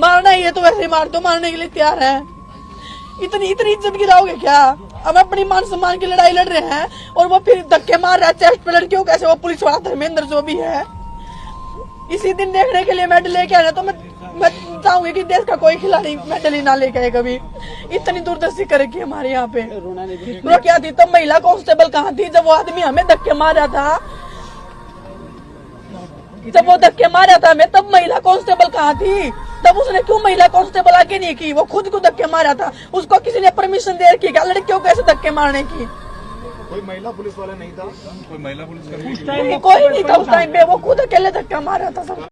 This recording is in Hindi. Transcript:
मारना ही है तो वैसे ही मार दो मारने के लिए तैयार है। इतनी इतनी इज़्ज़त गिराओगे क्या? हम अपनी मान सम्मान की लड़ाई लड़ रहे हैं और वो फिर धक्के मार रहा है चेस्ट पे लड़कियों कैसे वो पुलिस वाला धर्मेंद्र जो भी है। इसी दिन देखने के लिए मेडल लेके आना तो मैं मैं चाहूँगी कि देश का कोई खिलाड़ी मेडल ही ना लेके आए कभी। इतनी दूरदर्शी करेगी हमारे यहाँ पे। वो क्या थी तब महिला कांस्टेबल कहाँ थी जब वो आदमी हमें धक्के मार रहा था? जब वो धक्के मारा था मैं तब महिला कांस्टेबल कहाँ थी? तब उसने क्यों महिला कांस्टेबल आगे नहीं की? वो खुद को धक्के मारा था। उसको किसी ने परमिशन दे रखी क्या? लड़कियों को ऐसे धक्के मारने की? कोई महिला पुलिस वाला नहीं था? कोई महिला पुलिस कोई नहीं था उस टाइम पे। वो खुद अकेले धक्का मारा था सब।